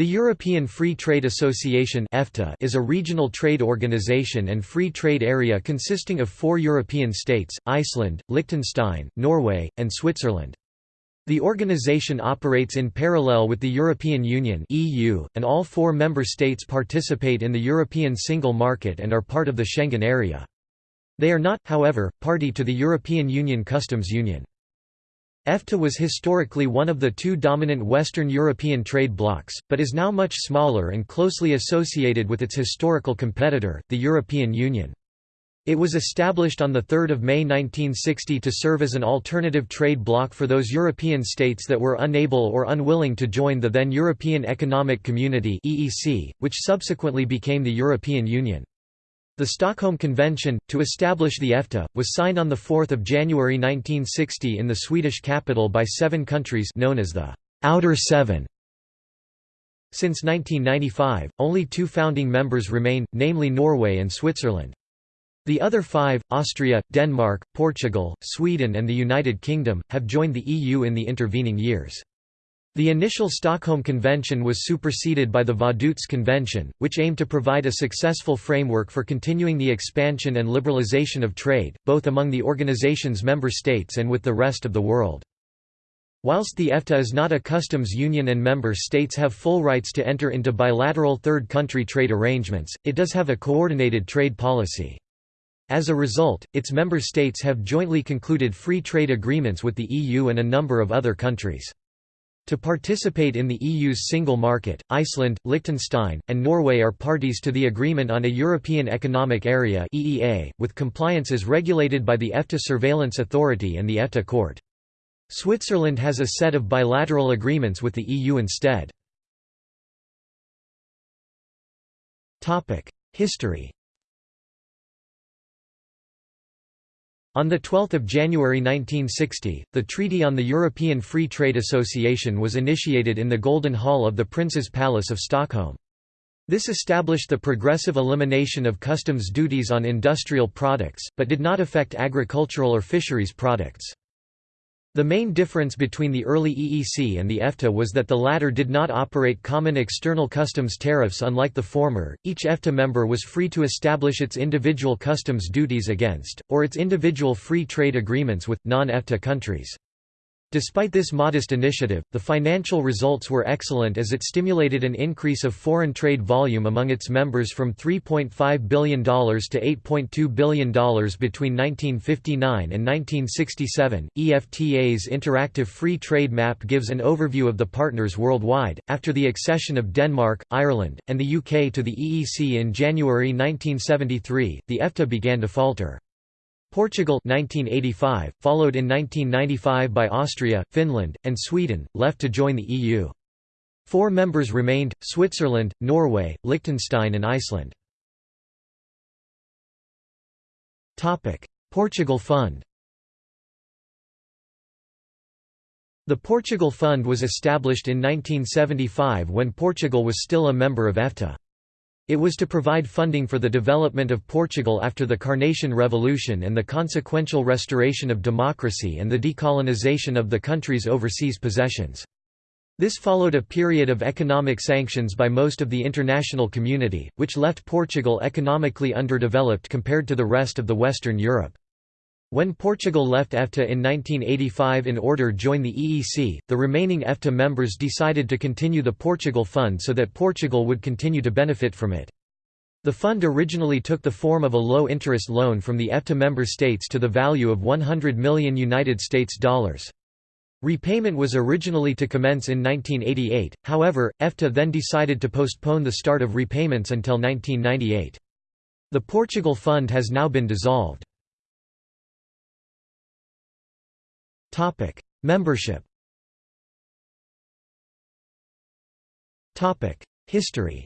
The European Free Trade Association is a regional trade organization and free trade area consisting of four European states, Iceland, Liechtenstein, Norway, and Switzerland. The organization operates in parallel with the European Union and all four member states participate in the European single market and are part of the Schengen area. They are not, however, party to the European Union Customs Union. EFTA was historically one of the two dominant Western European trade blocs, but is now much smaller and closely associated with its historical competitor, the European Union. It was established on 3 May 1960 to serve as an alternative trade bloc for those European states that were unable or unwilling to join the then European Economic Community which subsequently became the European Union. The Stockholm Convention, to establish the EFTA, was signed on 4 January 1960 in the Swedish capital by seven countries known as the «Outer Seven». Since 1995, only two founding members remain, namely Norway and Switzerland. The other five, Austria, Denmark, Portugal, Sweden and the United Kingdom, have joined the EU in the intervening years. The initial Stockholm Convention was superseded by the Vaduz Convention, which aimed to provide a successful framework for continuing the expansion and liberalization of trade, both among the organization's member states and with the rest of the world. Whilst the EFTA is not a customs union and member states have full rights to enter into bilateral third country trade arrangements, it does have a coordinated trade policy. As a result, its member states have jointly concluded free trade agreements with the EU and a number of other countries. To participate in the EU's single market, Iceland, Liechtenstein, and Norway are parties to the Agreement on a European Economic Area (EEA), with compliance regulated by the EFTA Surveillance Authority and the EFTA Court. Switzerland has a set of bilateral agreements with the EU instead. History On 12 January 1960, the Treaty on the European Free Trade Association was initiated in the Golden Hall of the Prince's Palace of Stockholm. This established the progressive elimination of customs duties on industrial products, but did not affect agricultural or fisheries products. The main difference between the early EEC and the EFTA was that the latter did not operate common external customs tariffs unlike the former, each EFTA member was free to establish its individual customs duties against, or its individual free trade agreements with, non-EFTA countries. Despite this modest initiative, the financial results were excellent as it stimulated an increase of foreign trade volume among its members from $3.5 billion to $8.2 billion between 1959 and 1967. EFTA's interactive free trade map gives an overview of the partners worldwide. After the accession of Denmark, Ireland, and the UK to the EEC in January 1973, the EFTA began to falter. Portugal 1985, followed in 1995 by Austria, Finland, and Sweden, left to join the EU. Four members remained, Switzerland, Norway, Liechtenstein and Iceland. Portugal Fund The Portugal Fund was established in 1975 when Portugal was still a member of EFTA. It was to provide funding for the development of Portugal after the Carnation Revolution and the consequential restoration of democracy and the decolonization of the country's overseas possessions. This followed a period of economic sanctions by most of the international community, which left Portugal economically underdeveloped compared to the rest of the Western Europe. When Portugal left EFTA in 1985 in order to join the EEC, the remaining EFTA members decided to continue the Portugal Fund so that Portugal would continue to benefit from it. The fund originally took the form of a low-interest loan from the EFTA member states to the value of 100 million United States dollars. Repayment was originally to commence in 1988, however, EFTA then decided to postpone the start of repayments until 1998. The Portugal Fund has now been dissolved. Topic: Membership. Topic: History.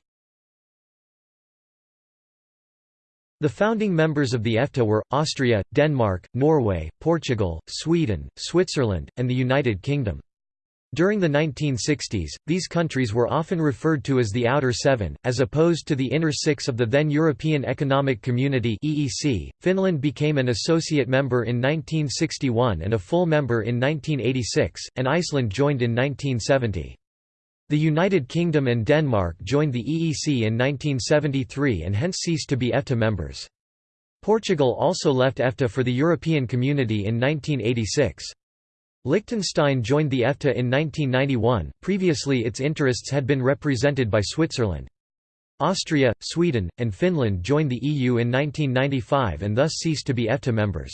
The founding members of the EFTA were, Austria, Denmark, Norway, Portugal, Sweden, Switzerland, and the United Kingdom. During the 1960s, these countries were often referred to as the Outer Seven, as opposed to the Inner Six of the then European Economic Community (EEC). Finland became an associate member in 1961 and a full member in 1986, and Iceland joined in 1970. The United Kingdom and Denmark joined the EEC in 1973 and hence ceased to be EFTA members. Portugal also left EFTA for the European Community in 1986. Liechtenstein joined the EFTA in 1991, previously its interests had been represented by Switzerland. Austria, Sweden, and Finland joined the EU in 1995 and thus ceased to be EFTA members.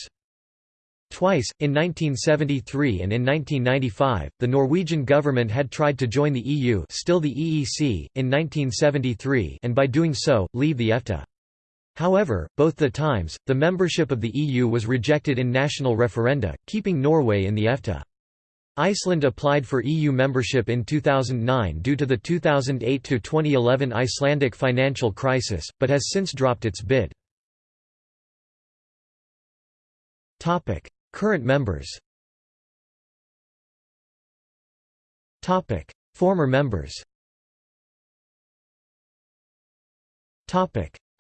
Twice, in 1973 and in 1995, the Norwegian government had tried to join the EU still the EEC, in 1973 and by doing so, leave the EFTA. However, both the times, the membership of the EU was rejected in national referenda, keeping Norway in the EFTA. Iceland applied for EU membership in 2009 due to the 2008–2011 Icelandic financial crisis, but has since dropped its bid. Current members Former members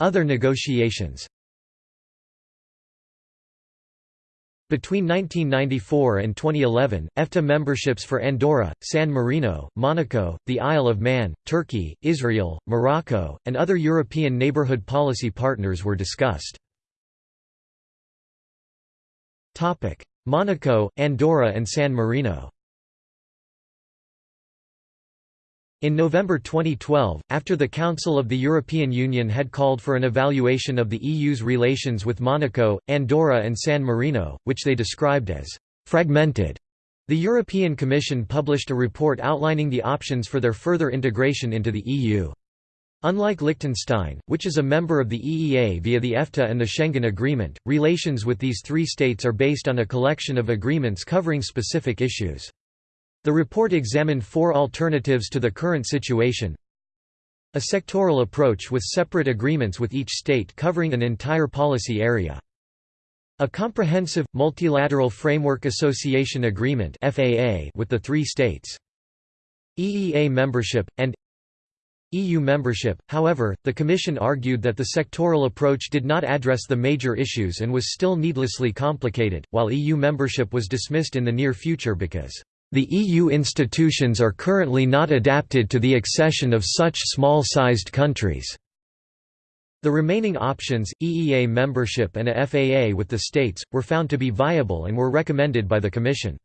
Other negotiations Between 1994 and 2011, EFTA memberships for Andorra, San Marino, Monaco, the Isle of Man, Turkey, Israel, Morocco, and other European neighbourhood policy partners were discussed. Monaco, Andorra and San Marino In November 2012, after the Council of the European Union had called for an evaluation of the EU's relations with Monaco, Andorra and San Marino, which they described as «fragmented», the European Commission published a report outlining the options for their further integration into the EU. Unlike Liechtenstein, which is a member of the EEA via the EFTA and the Schengen Agreement, relations with these three states are based on a collection of agreements covering specific issues. The report examined four alternatives to the current situation. A sectoral approach with separate agreements with each state covering an entire policy area. A comprehensive, multilateral framework association agreement with the three states. EEA membership, and EU membership, however, the Commission argued that the sectoral approach did not address the major issues and was still needlessly complicated, while EU membership was dismissed in the near future because, "...the EU institutions are currently not adapted to the accession of such small-sized countries." The remaining options, EEA membership and a FAA with the states, were found to be viable and were recommended by the Commission.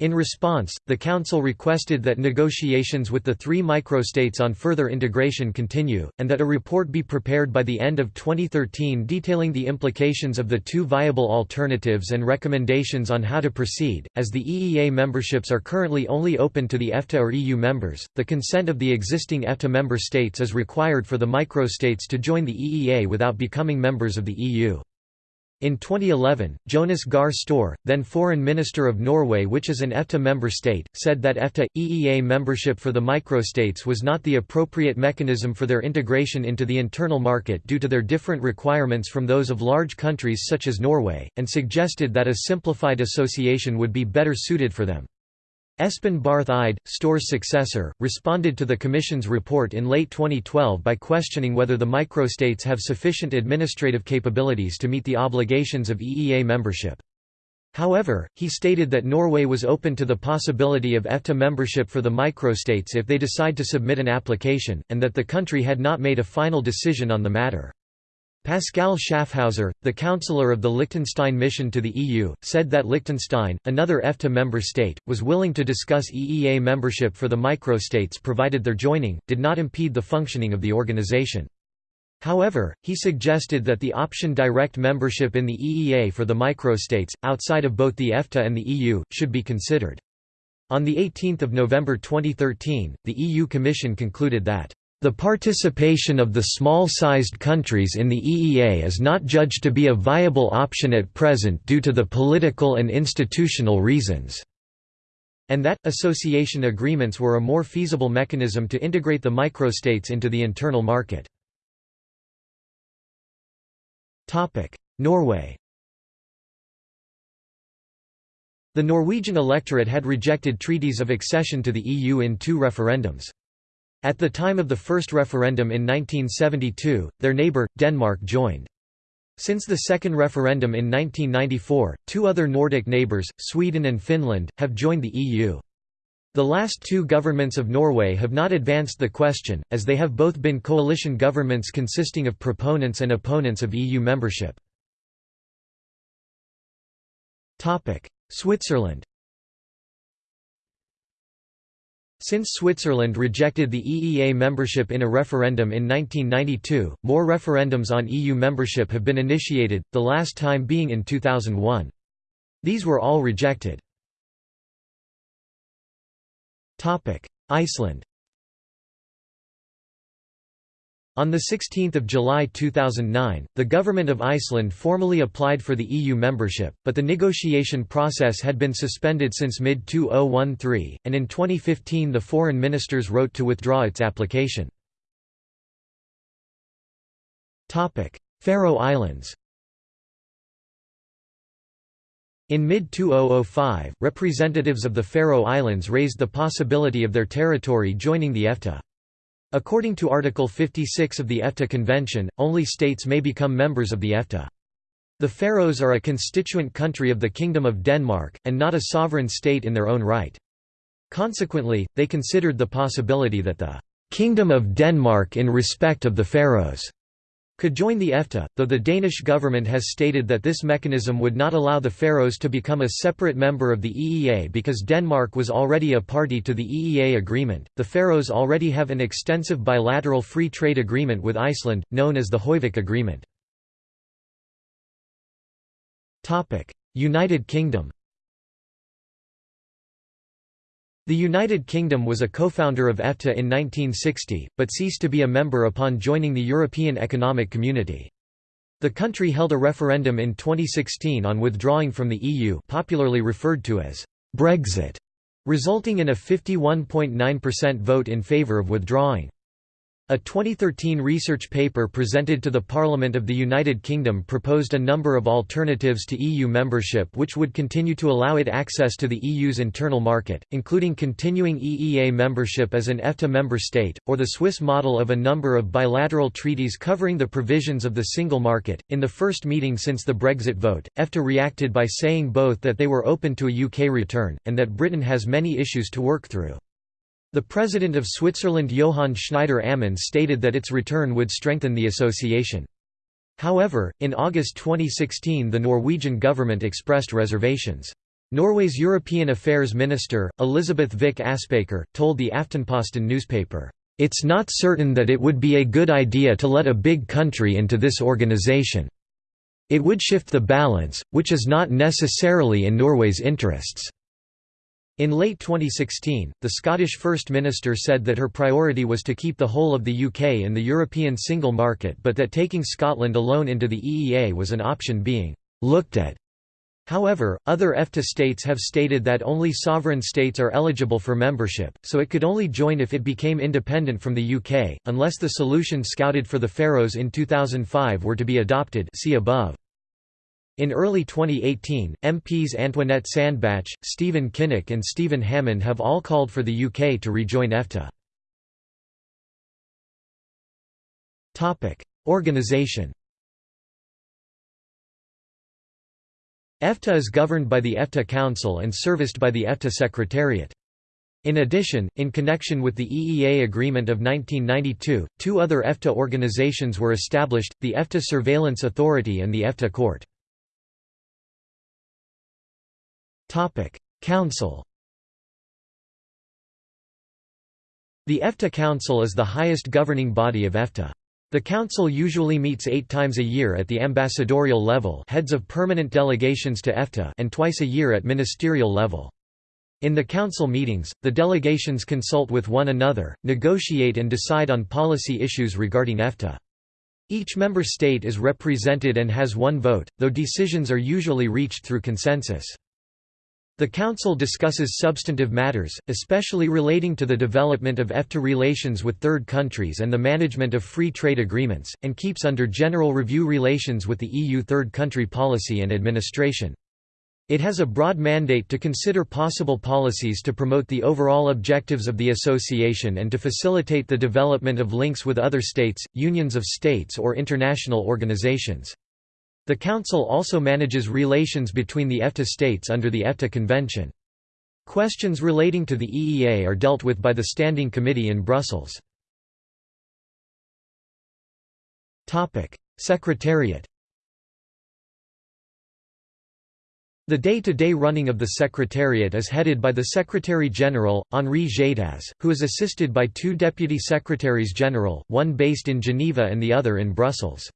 In response, the Council requested that negotiations with the three microstates on further integration continue, and that a report be prepared by the end of 2013 detailing the implications of the two viable alternatives and recommendations on how to proceed. As the EEA memberships are currently only open to the EFTA or EU members, the consent of the existing EFTA member states is required for the microstates to join the EEA without becoming members of the EU. In 2011, Jonas Gahr Støre, then Foreign Minister of Norway which is an EFTA member state, said that EFTA – EEA membership for the microstates was not the appropriate mechanism for their integration into the internal market due to their different requirements from those of large countries such as Norway, and suggested that a simplified association would be better suited for them. Espen Barth Eide, Støre's successor, responded to the Commission's report in late 2012 by questioning whether the microstates have sufficient administrative capabilities to meet the obligations of EEA membership. However, he stated that Norway was open to the possibility of EFTA membership for the microstates if they decide to submit an application, and that the country had not made a final decision on the matter. Pascal Schaffhauser, the counselor of the Liechtenstein mission to the EU, said that Liechtenstein, another EFTA member state, was willing to discuss EEA membership for the microstates provided their joining, did not impede the functioning of the organization. However, he suggested that the option direct membership in the EEA for the microstates, outside of both the EFTA and the EU, should be considered. On 18 November 2013, the EU Commission concluded that the participation of the small-sized countries in the EEA is not judged to be a viable option at present due to the political and institutional reasons, and that, association agreements were a more feasible mechanism to integrate the microstates into the internal market. Norway The Norwegian electorate had rejected treaties of accession to the EU in two referendums. At the time of the first referendum in 1972, their neighbour, Denmark joined. Since the second referendum in 1994, two other Nordic neighbours, Sweden and Finland, have joined the EU. The last two governments of Norway have not advanced the question, as they have both been coalition governments consisting of proponents and opponents of EU membership. Switzerland Since Switzerland rejected the EEA membership in a referendum in 1992, more referendums on EU membership have been initiated, the last time being in 2001. These were all rejected. Iceland On 16 July 2009, the Government of Iceland formally applied for the EU membership, but the negotiation process had been suspended since mid-2013, and in 2015 the foreign ministers wrote to withdraw its application. Faroe Islands In mid-2005, representatives of the Faroe Islands raised the possibility of their territory joining the EFTA. According to Article 56 of the EFTA Convention, only states may become members of the EFTA. The Faroes are a constituent country of the Kingdom of Denmark, and not a sovereign state in their own right. Consequently, they considered the possibility that the «Kingdom of Denmark in respect of the Faroes» could join the EFTA, though the Danish government has stated that this mechanism would not allow the Faroes to become a separate member of the EEA because Denmark was already a party to the EEA agreement. The Faroes already have an extensive bilateral free trade agreement with Iceland, known as the Hoyvík Agreement. United Kingdom. The United Kingdom was a co-founder of EFTA in 1960, but ceased to be a member upon joining the European Economic Community. The country held a referendum in 2016 on withdrawing from the EU popularly referred to as Brexit, resulting in a 51.9% vote in favour of withdrawing. A 2013 research paper presented to the Parliament of the United Kingdom proposed a number of alternatives to EU membership which would continue to allow it access to the EU's internal market, including continuing EEA membership as an EFTA member state, or the Swiss model of a number of bilateral treaties covering the provisions of the single market. In the first meeting since the Brexit vote, EFTA reacted by saying both that they were open to a UK return, and that Britain has many issues to work through. The president of Switzerland Johann Schneider Ammann stated that its return would strengthen the association. However, in August 2016 the Norwegian government expressed reservations. Norway's European Affairs Minister, Elisabeth Vik Aspaker, told the Aftenposten newspaper, "...it's not certain that it would be a good idea to let a big country into this organization. It would shift the balance, which is not necessarily in Norway's interests." In late 2016, the Scottish First Minister said that her priority was to keep the whole of the UK in the European single market but that taking Scotland alone into the EEA was an option being «looked at». However, other EFTA states have stated that only sovereign states are eligible for membership, so it could only join if it became independent from the UK, unless the solution scouted for the Faroes in 2005 were to be adopted see above. In early 2018, MPs Antoinette Sandbach, Stephen Kinnock and Stephen Hammond have all called for the UK to rejoin EFTA. Organisation EFTA is governed by the EFTA Council and serviced by the EFTA Secretariat. In addition, in connection with the EEA Agreement of 1992, two other EFTA organizations were established, the EFTA Surveillance Authority and the EFTA Court. Topic: Council. The EFTA Council is the highest governing body of EFTA. The Council usually meets eight times a year at the ambassadorial level heads of permanent delegations to EFTA and twice a year at ministerial level. In the Council meetings, the delegations consult with one another, negotiate and decide on policy issues regarding EFTA. Each member state is represented and has one vote, though decisions are usually reached through consensus. The Council discusses substantive matters, especially relating to the development of EFTA relations with third countries and the management of free trade agreements, and keeps under general review relations with the EU third country policy and administration. It has a broad mandate to consider possible policies to promote the overall objectives of the association and to facilitate the development of links with other states, unions of states or international organizations. The Council also manages relations between the EFTA states under the EFTA Convention. Questions relating to the EEA are dealt with by the Standing Committee in Brussels. Secretariat The day-to-day -day running of the Secretariat is headed by the Secretary-General, Henri Gétaz, who is assisted by two Deputy Secretaries-General, one based in Geneva and the other in Brussels.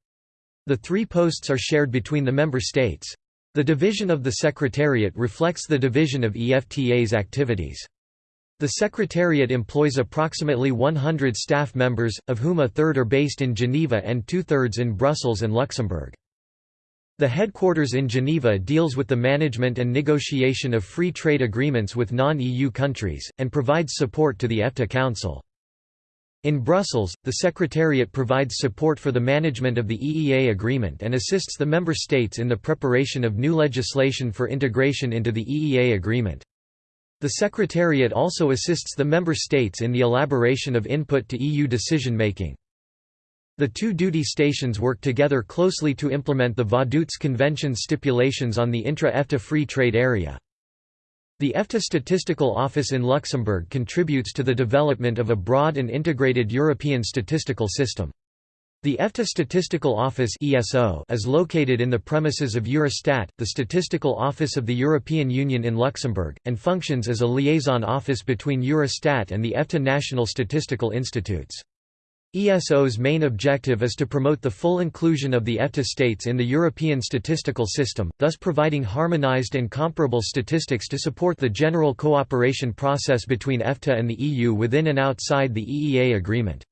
The three posts are shared between the member states. The division of the Secretariat reflects the division of EFTA's activities. The Secretariat employs approximately 100 staff members, of whom a third are based in Geneva and two-thirds in Brussels and Luxembourg. The headquarters in Geneva deals with the management and negotiation of free trade agreements with non-EU countries, and provides support to the EFTA Council. In Brussels, the Secretariat provides support for the management of the EEA agreement and assists the member states in the preparation of new legislation for integration into the EEA agreement. The Secretariat also assists the member states in the elaboration of input to EU decision-making. The two duty stations work together closely to implement the Vaduz Convention stipulations on the intra-EFTA free trade area. The EFTA Statistical Office in Luxembourg contributes to the development of a broad and integrated European statistical system. The EFTA Statistical Office is located in the premises of Eurostat, the statistical office of the European Union in Luxembourg, and functions as a liaison office between Eurostat and the EFTA National Statistical Institutes. ESO's main objective is to promote the full inclusion of the EFTA states in the European statistical system, thus providing harmonized and comparable statistics to support the general cooperation process between EFTA and the EU within and outside the EEA agreement.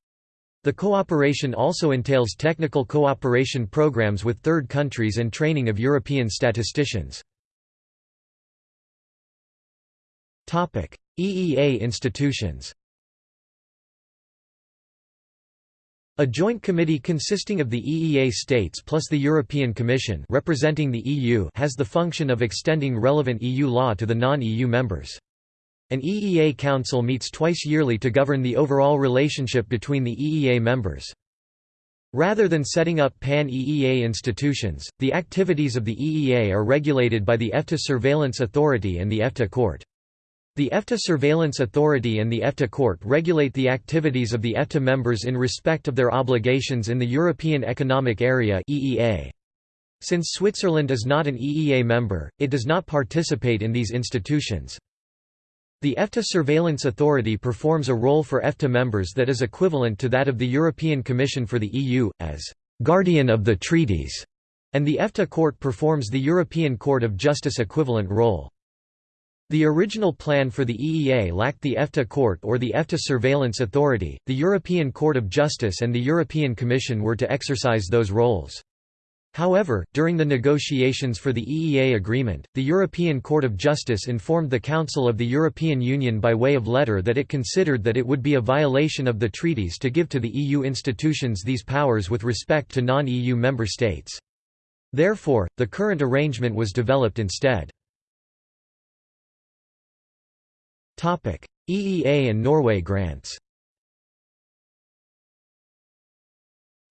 The cooperation also entails technical cooperation programs with third countries and training of European statisticians. EEA institutions A joint committee consisting of the EEA states plus the European Commission representing the EU has the function of extending relevant EU law to the non-EU members. An EEA Council meets twice yearly to govern the overall relationship between the EEA members. Rather than setting up pan-EEA institutions, the activities of the EEA are regulated by the EFTA Surveillance Authority and the EFTA Court. The EFTA Surveillance Authority and the EFTA Court regulate the activities of the EFTA members in respect of their obligations in the European Economic Area (EEA). Since Switzerland is not an EEA member, it does not participate in these institutions. The EFTA Surveillance Authority performs a role for EFTA members that is equivalent to that of the European Commission for the EU, as «guardian of the treaties», and the EFTA Court performs the European Court of Justice equivalent role. The original plan for the EEA lacked the EFTA Court or the EFTA Surveillance Authority, the European Court of Justice and the European Commission were to exercise those roles. However, during the negotiations for the EEA agreement, the European Court of Justice informed the Council of the European Union by way of letter that it considered that it would be a violation of the treaties to give to the EU institutions these powers with respect to non-EU member states. Therefore, the current arrangement was developed instead. EEA and Norway grants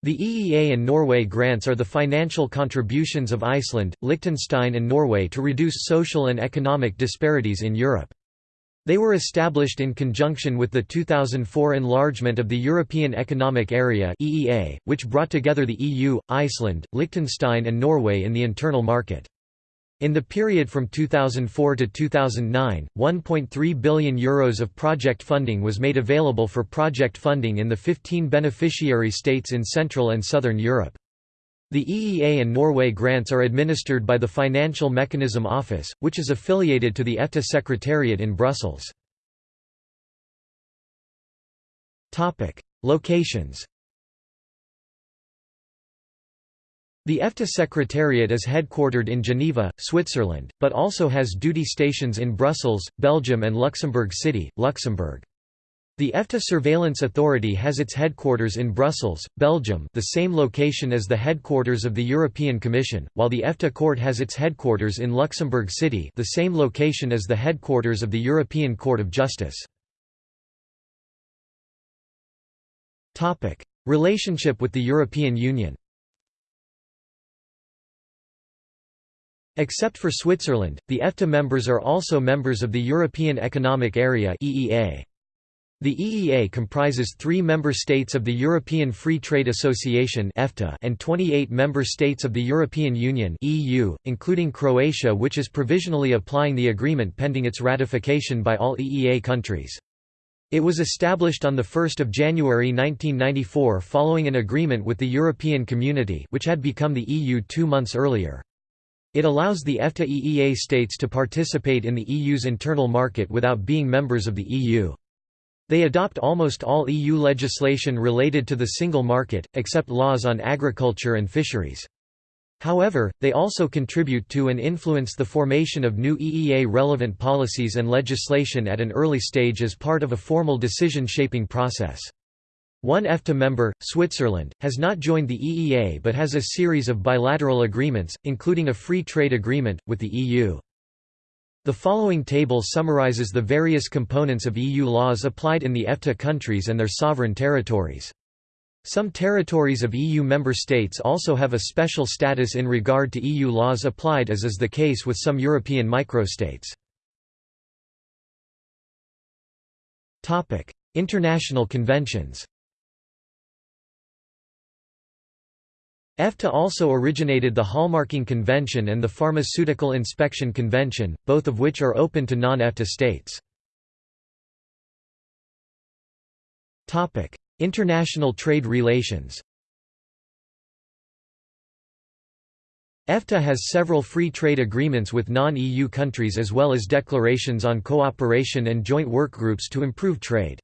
The EEA and Norway grants are the financial contributions of Iceland, Liechtenstein and Norway to reduce social and economic disparities in Europe. They were established in conjunction with the 2004 enlargement of the European Economic Area (EEA), which brought together the EU, Iceland, Liechtenstein and Norway in the internal market. In the period from 2004 to 2009, 1.3 billion euros of project funding was made available for project funding in the 15 beneficiary states in Central and Southern Europe. The EEA and Norway grants are administered by the Financial Mechanism Office, which is affiliated to the EFTA Secretariat in Brussels. Locations The EFTA Secretariat is headquartered in Geneva, Switzerland, but also has duty stations in Brussels, Belgium and Luxembourg City, Luxembourg. The EFTA Surveillance Authority has its headquarters in Brussels, Belgium the same location as the headquarters of the European Commission, while the EFTA Court has its headquarters in Luxembourg City the same location as the headquarters of the European Court of Justice. Relationship with the European Union Except for Switzerland, the EFTA members are also members of the European Economic Area. The EEA comprises three member states of the European Free Trade Association and 28 member states of the European Union EU, including Croatia which is provisionally applying the agreement pending its ratification by all EEA countries. It was established on 1 January 1994 following an agreement with the European Community which had become the EU two months earlier. It allows the EFTA EEA states to participate in the EU's internal market without being members of the EU. They adopt almost all EU legislation related to the single market, except laws on agriculture and fisheries. However, they also contribute to and influence the formation of new EEA-relevant policies and legislation at an early stage as part of a formal decision-shaping process. One EFTA member, Switzerland, has not joined the EEA but has a series of bilateral agreements, including a free trade agreement, with the EU. The following table summarizes the various components of EU laws applied in the EFTA countries and their sovereign territories. Some territories of EU member states also have a special status in regard to EU laws applied as is the case with some European microstates. International conventions EFTA also originated the Hallmarking Convention and the Pharmaceutical Inspection Convention, both of which are open to non-EFTA states. International trade relations EFTA has several free trade agreements with non-EU countries as well as declarations on cooperation and joint workgroups to improve trade.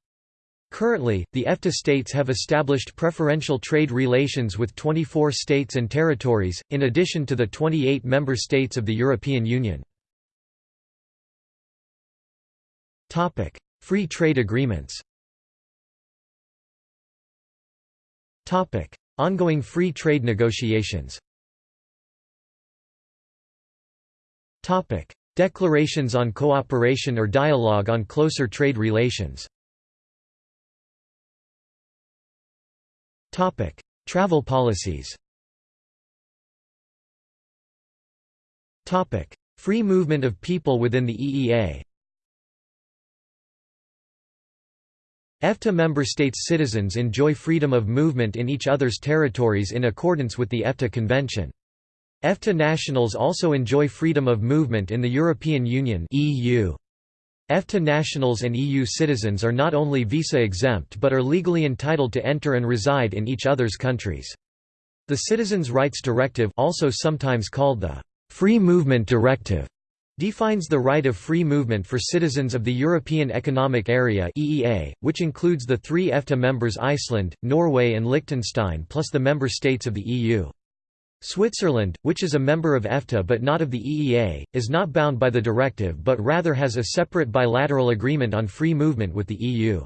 Currently, the EFTA states have established preferential trade relations with 24 states and territories, in addition to the 28 member states of the European Union. Free trade agreements Ongoing free trade negotiations Declarations on cooperation or dialogue on closer trade relations Topic: Travel policies. Topic: Free movement of people within the EEA. EFTA member states' citizens enjoy freedom of movement in each other's territories in accordance with the EFTA Convention. EFTA nationals also enjoy freedom of movement in the European Union (EU). EFTA nationals and EU citizens are not only visa-exempt but are legally entitled to enter and reside in each other's countries. The Citizens' Rights Directive also sometimes called the «Free Movement Directive» defines the right of free movement for citizens of the European Economic Area (EEA), which includes the three EFTA members Iceland, Norway and Liechtenstein plus the member states of the EU. Switzerland, which is a member of EFTA but not of the EEA, is not bound by the directive but rather has a separate bilateral agreement on free movement with the EU.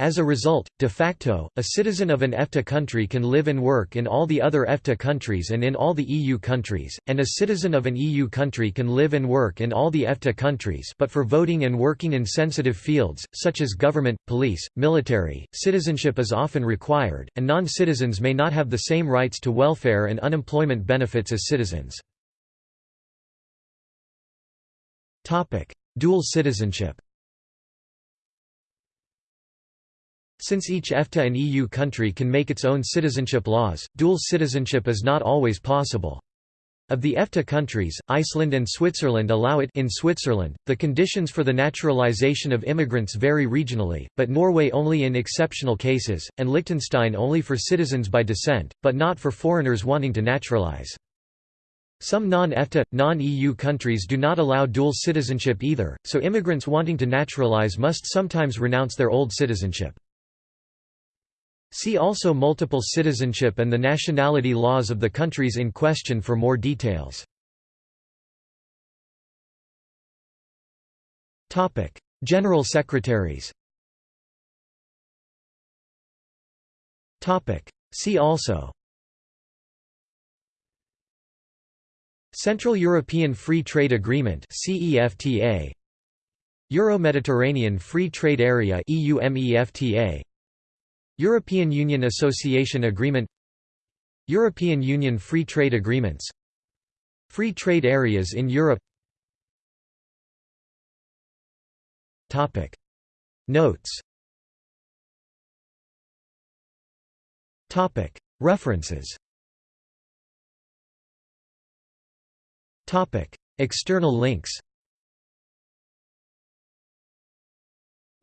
As a result, de facto, a citizen of an EFTA country can live and work in all the other EFTA countries and in all the EU countries, and a citizen of an EU country can live and work in all the EFTA countries but for voting and working in sensitive fields, such as government, police, military, citizenship is often required, and non-citizens may not have the same rights to welfare and unemployment benefits as citizens. Dual citizenship Since each EFTA and EU country can make its own citizenship laws, dual citizenship is not always possible. Of the EFTA countries, Iceland and Switzerland allow it in Switzerland, the conditions for the naturalization of immigrants vary regionally, but Norway only in exceptional cases, and Liechtenstein only for citizens by descent, but not for foreigners wanting to naturalize. Some non-EFTA, non-EU countries do not allow dual citizenship either, so immigrants wanting to naturalize must sometimes renounce their old citizenship. See also multiple citizenship and the nationality laws of the countries in question for more details. General secretaries See also Central European Free Trade Agreement CEFTA Euro-Mediterranean Free Trade Area EUMEFTA European Union Association Agreement European Union Free Trade Agreements Free trade areas in Europe. Topic. Notes. Topic. References. Topic. External links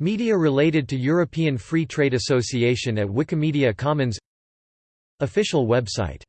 Media related to European Free Trade Association at Wikimedia Commons. Official website